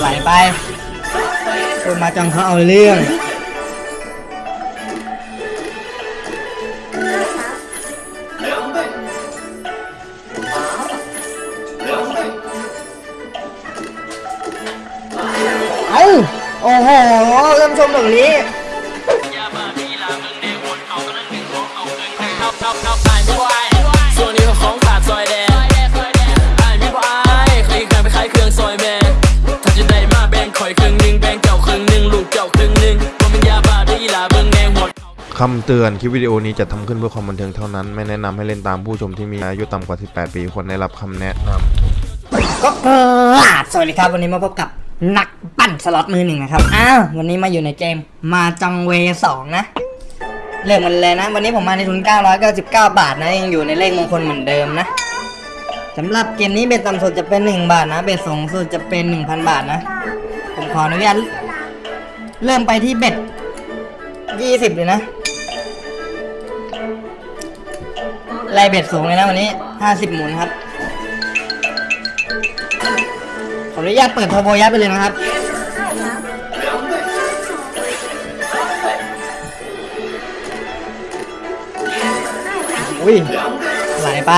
ไหลไปโอ้ยมาจังเขาเอาเรื่อง คำเตือนคลิปวิดีโอนี้จะทำขึ้นเพื่อความบันเทิงเท่านั้น ไม่แนะนำให้เล่นตามผู้ชมที่มีอายุต่ำกว่า 18 ปีควรได้รับคำแนะนำก็กราบสวัสดีครับวันนี้มาพบกับนักปั้นสล็อตมือหนึ่งนะครับ อ้าว วันนี้มาอยู่ในเกมมาจังเวสองนะ เริ่มมันเลยนะ วันนี้ผมมาในทุน 999 บาทนะยังอยู่ในเลขมงคลเหมือนเดิมนะสำหรับเกมนี้เบ็ดต่ำสุดจะเป็น 1 บาทนะ เบ็ดสูงสุดจะเป็น 1,000 บาทนะ ผมขออนุญาตเริ่มไปที่เบ็ด20เลยนะ ไล่เบ็ดสูงเลยนะวันนี้ 50 หมุนครับ ขออนุญาตเปิดเทอร์โบยัดไปเลยนะครับ อุ้ยไหลไป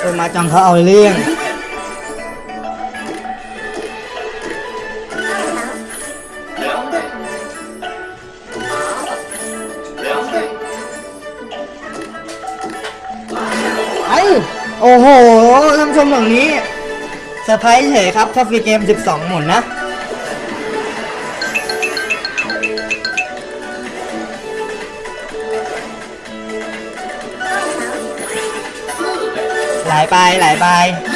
โดนมาจังเขาเอาเรื่อง ชมอย่างนี้เซอร์ไพรส์เฉยครับถ้าฟรีเกม 12 หมุนนะไหลไปไหลไป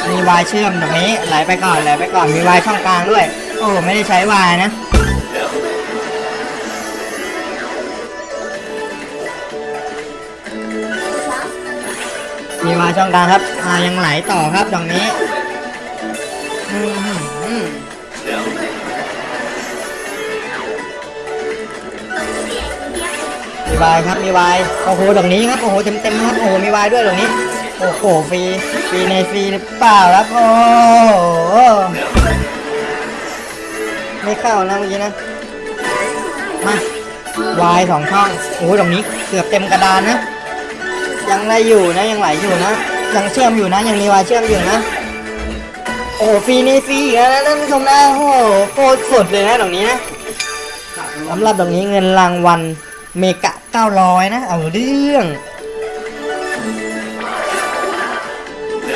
มีวายเชื่อมตรงนี้ไหลไปก่อนไหลไปก่อนมีวายช่องกลางด้วย โอ้ไม่ได้ใช้วายนะ มีวายช่องกลางครับอ่ายังไหลต่อครับตรงนี้มีวายครับมีวายโอ้โหตรงนี้ครับโอ้โหเต็มเต็มครับโอ้โหมีวายด้วยตรงนี้โอ้โหฟรีฟรีในฟรีหรือเปล่าครับโอ้โหไม่เข้านะเมื่อกี้นะมาวายสองช่องโอ้โหตรงนี้เกือบเต็มกระดานนะ ยังไหลอยู่นะยังไหลอยู่นะ ยังเชื่อมอยู่นะยังมีวายเชื่อมอยู่นะ โอ้ฟรีนี่ฟรีอีกแล้วนะท่านผู้ชมนะโอ้โหโคตรสดเลยนะตรงนี้นะสำหรับตรงนี้เงินรางวัลเมกะ900นะ เอาเรื่อง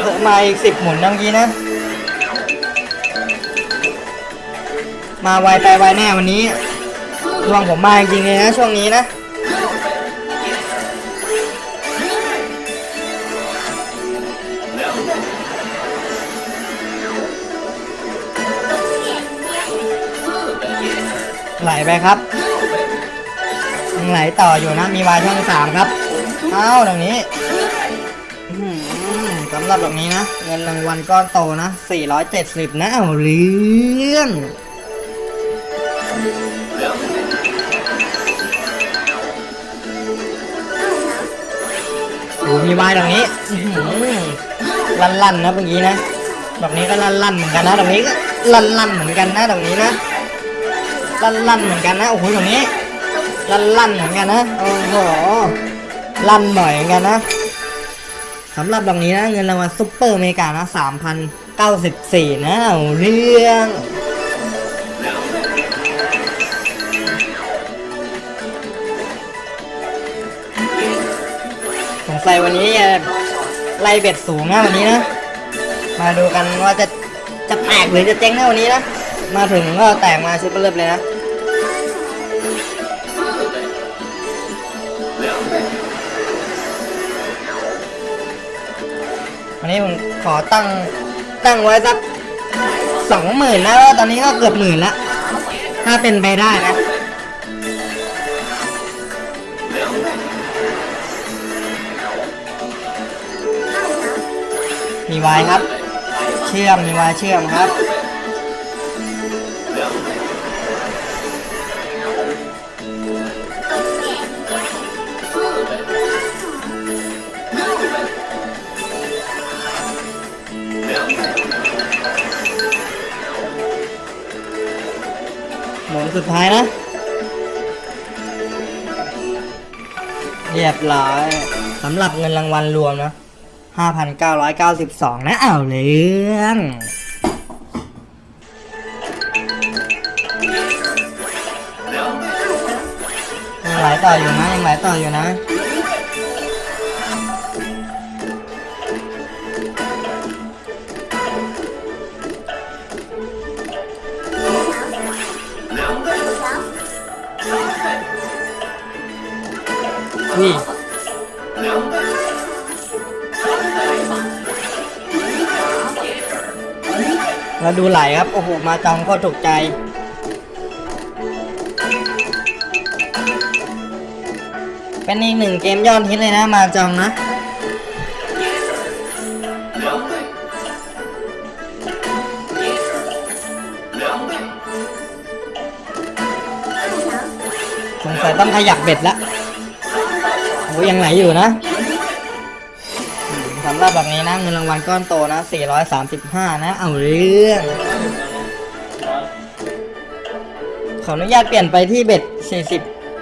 เพิ่มมาอีกสิบหมุนเมื่อกี้นะ มาไวไปไวแน่วันนี้ดวงผมมาจริงๆเลยนะช่วงนี้นะ ไหลไปครับยังไหลต่ออยู่นะ มีวายช่องสามครับเอ้าตรงนี้สำหรับตรงนี้นะ เงินรางวัลก้อนโตนะ 470 นะเอาเรื่องโอ้มีวายตรงนี้ลั่นๆนะเมื่อกี้นะตรงนี้ก็ลั่นๆเหมือนกันนะตรงนี้ก็ลั่นๆเหมือนกันนะตรงนี้นะ ลั่นลั่นๆเหมือนกันนะโอ้โหตรงนี้ลั่นลั่นๆเหมือนกันนะโอ้โหลั่นบ่อยเหมือนกันนะสำหรับดอกนี้นะเงินรางวัลซุปเปอร์อเมริกานะ3,094นะเอาสิบสี่นะเรื่องสงสัยวันนี้จะไล่เบ็ดสูงนะวันนี้นะ มาดูกันว่าจะจะแตกหรือจะเจ๊งนะวันนี้นะ มาถึงก็แตกมาชุดเริ่มเลยนะวันนี้ผมขอตั้งตั้งไว้สักสองหมื่นแล้วตอนนี้ก็เกือบหมื่นล้วถ้าเป็นไปได้นะมีวายครับ เชื่อมมีวายเชื่อมครับ ท้ายนะ เรียบร้อยสำหรับเงินรางวัลรวมนะ 5,992 นะเอาวเรื่องยังไหลต่ออยู่นะยังไหลต่ออยู่นะ อุ้ยแล้วดูไหลครับ โอ้โห มาจองก็ถูกใจ เป็นอีกหนึ่งเกมยอดฮิตเลยนะ มาจองนะสงสัยต้องขยับเบ็ดละ อ้ยังไหลอยู่นะสำหรับแบบนี้นะเงินรางวัลก้อนโตนะ 435 นะ เอาเรื่อง ขออนุญาตเปลี่ยนไปที่เบ็ด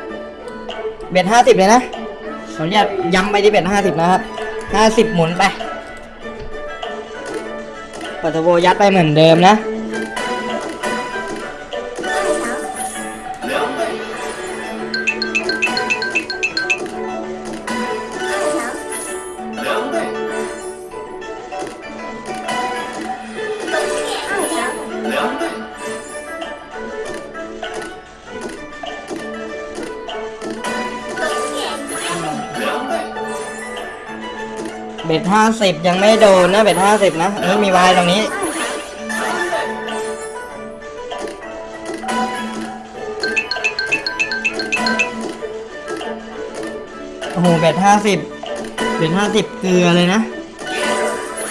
40 เบ็ด 50 เลยนะ ขออนุญาตย้ำไปที่เบ็ด 50 นะครับ 50 หมุนไปปัตโวยัดไปเหมือนเดิมนะ บ็ดห้าสิบยังไม่โดนนะเบ็ดห้าสิบนะเออมีวายตรงนี้โอ้โหเบ็ดห้าสิบเบ็ดห้าสิบเกลือเลยนะ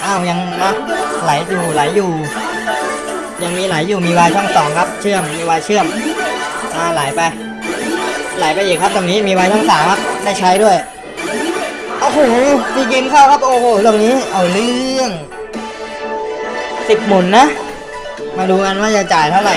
อ้าวยังนะไหลอยู่ไหลอยู่ ยังมีไหลอยู่มีวายช่องสองครับ เชื่อมมีวายเชื่อมอ่าไหลไป ไหลไปอีกครับตรงนี้มีวายช่องสามครับได้ใช้ด้วย โอ้โหมีเกมเข้าครับ โอ้โหตรงนี้เอาเรื่องสิบหมุนนะ มาดูกันว่าจะจ่ายเท่าไหร่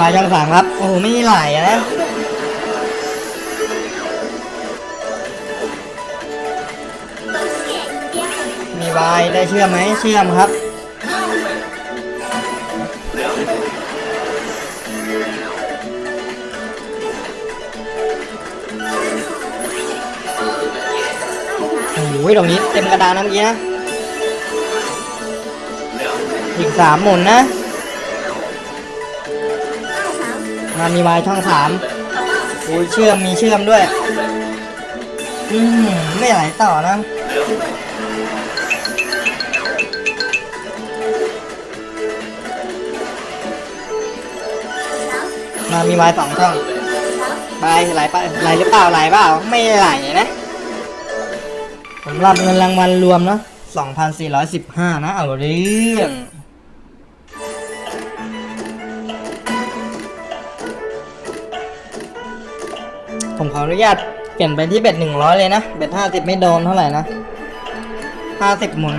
มาจังสามครับ โอ้โห ไม่มีหลอะนะ วายได้เชื่อมไหมเชื่อมครับ โอ้โหตรงนี้เต็มกระดานนะเมื่อกี้นะอีกสามหมุนนะมามีวายช่องสามโอ้ยเชื่อมมีเชื่อมด้วย อืมไม่ไหลต่อนะ มามีไม้สองช่องไปไหลไปไหลหรือเปล่าไหลเปล่าไม่ไหลนะสำหรับเงินรางวัลรวมเนาะ2,415 นะ เอาเรื่องผมขออนุญาตเปลี่ยนไปที่เบ็ด100 เลยนะ เบ็ด50 ไม่โดนเท่าไหร่นะ 50 หมุน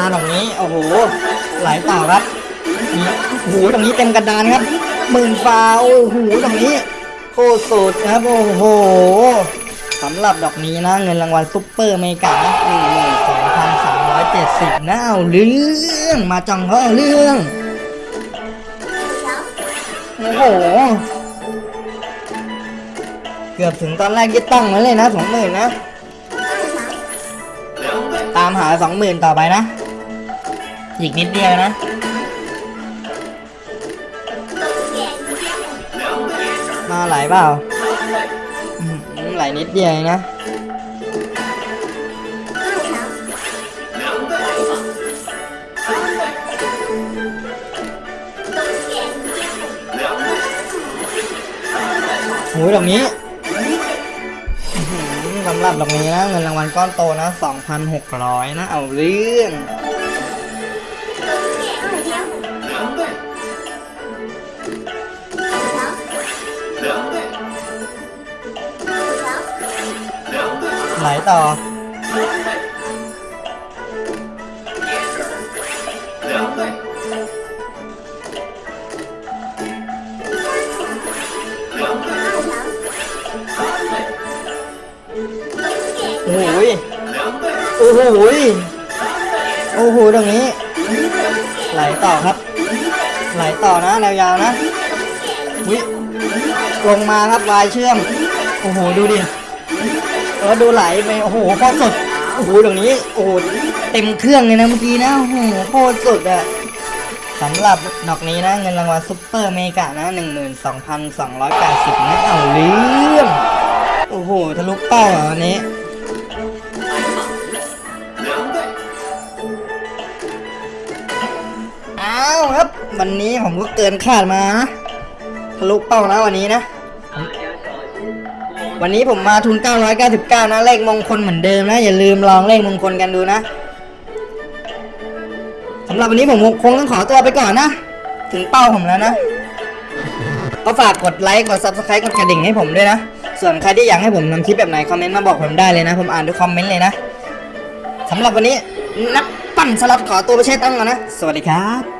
มาตรงนี้ โอ้โห ไหลต่อครับนี่โอ้โหตรงนี้เต็มกระดานครับหมื่นฟาโอ้โหตรงนี้โคตรสุดครับโอ้โหสำหรับดอกนี้นะเงินรางวัลซุปเปอร์เมกาหนึ่งหมื่นสองพันสามร้อยเจ็ดสิบนะเอาเรื่องมาจังเขาเอาเรื่องโอ้โห เกือบถึงตอนแรกยึดตั้งมาเลยนะสองหมื่นนะ ตามหาสองหมื่นต่อไปนะ อีกนิดเดียวนะมาไหลเปล่าไหลนิดเดียวนะมหูยดอกนี้สำหรับดอกนี้นะเงินรางวัลก้อนโตนะ 2,600 นะ เอาเรื่อง ไหลต่อโอ้โหยโอ้โหโอ้โหตรงนี้ ไหลต่อครับ ไหลต่อนะแนวยาวนะวิลงมาครับลายเชื่อม โอ้โห ดูดิ เออดูไหลไปโอ้โหโคตรสุดโอ้โหตรงนี้โอ้โหเต็มเครื่องเลยนะเมื่อกี้นะโอ้โหโคตรสุดอะสำหรับดอกนี้นะเงินรางวัลซุปเปอร์เมกะนะ 12,280นะเอาเรื่องโอ้โหทะลุเป้าอะวันนี้อ้าวครับ วันนี้ผมก็เกินคาดมานะทะลุเป้านะวันนี้นะ วันนี้ผมมาทุน 999 นะ เลขมงคลเหมือนเดิมนะ อย่าลืมลองเลขมงคลกันดูนะสำหรับวันนี้ผมคงต้องขอตัวไปก่อนนะ ถึงเป้าผมแล้วนะ ก็ฝากกดไลค์ กด subscribe กดกระดิ่งให้ผมด้วยนะ ส่วนใครที่อยากให้ผมทำคลิปแบบไหน คอมเมนต์มาบอกผมได้เลยนะ ผมอ่านทุกคอมเมนต์เลยนะสำหรับวันนี้นักปั่นสลัดขอตัวไปเช็ดตั้งก่อนนะ สวัสดีครับ